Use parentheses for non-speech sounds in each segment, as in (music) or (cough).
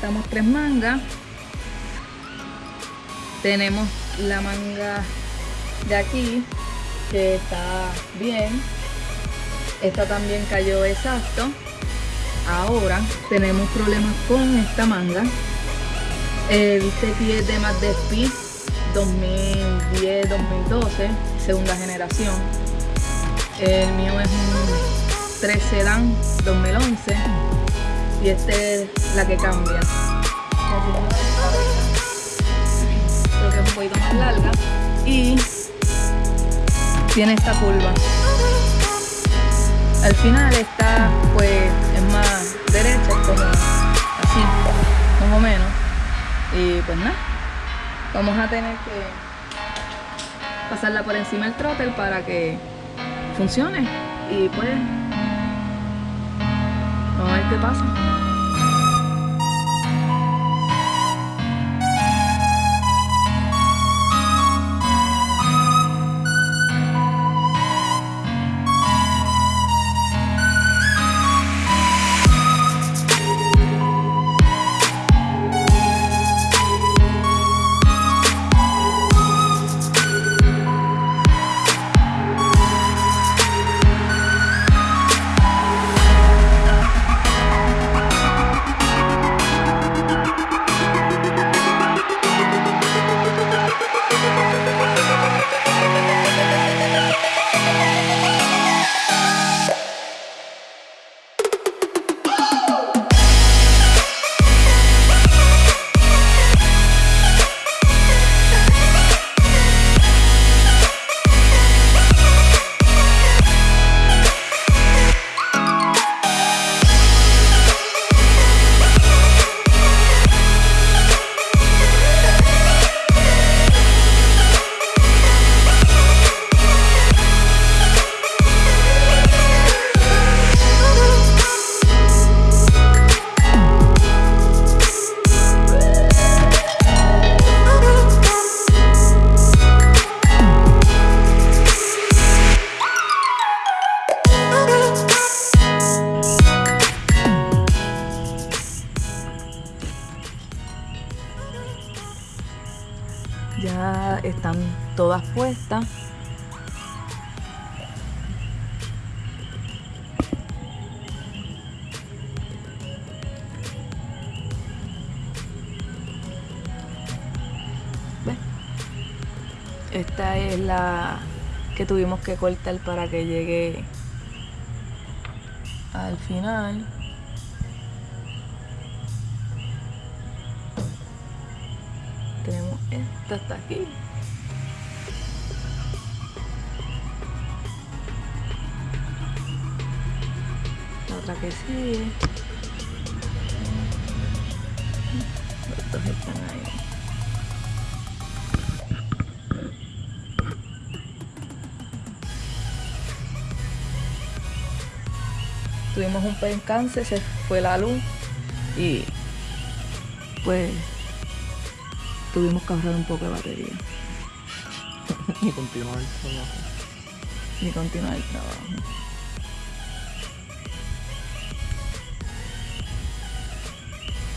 Ya montamos tres mangas. Tenemos la manga de aquí que está bien. Esta también cayó exacto. Ahora tenemos problemas con esta manga. Este pie es de Speed 2010-2012, segunda generación. El mío es un 13 Dan 2011 y este es la que cambia. Creo que es un poquito más larga y tiene esta curva. Al final está pues es más derecha, como así, más o menos. Y pues nada, vamos a tener que pasarla por encima del trotter para que funcione. Y pues, vamos a ver esta es la que tuvimos que cortar para que llegue al final. Tenemos esta hasta aquí. La otra que sigue. Los dos están ahí tuvimos un percance, se fue la luz y pues tuvimos que ahorrar un poco de batería. (laughs) Ni continuar el trabajo. Ni continuar el trabajo.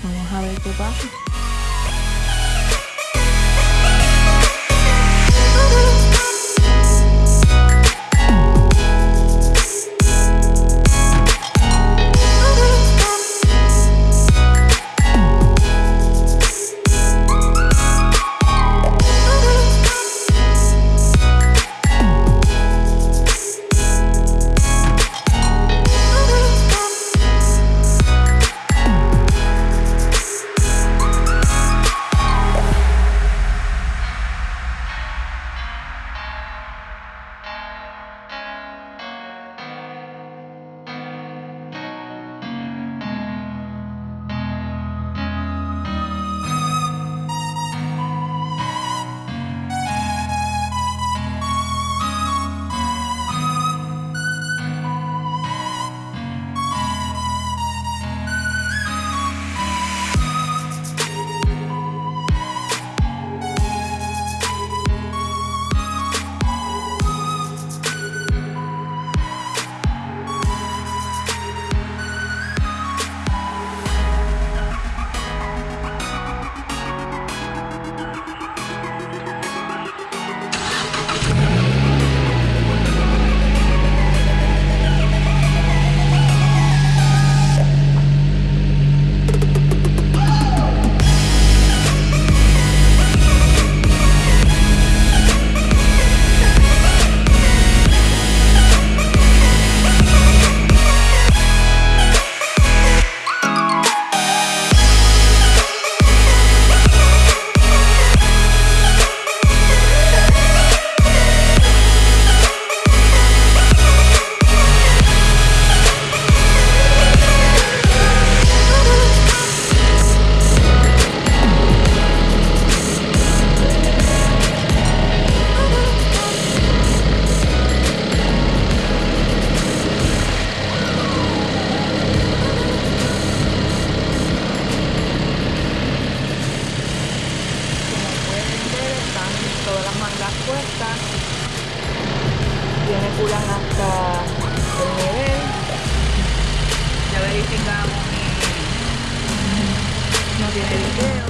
Vamos a ver qué pasa. no tiene